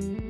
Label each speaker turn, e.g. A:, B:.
A: ¡Gracias!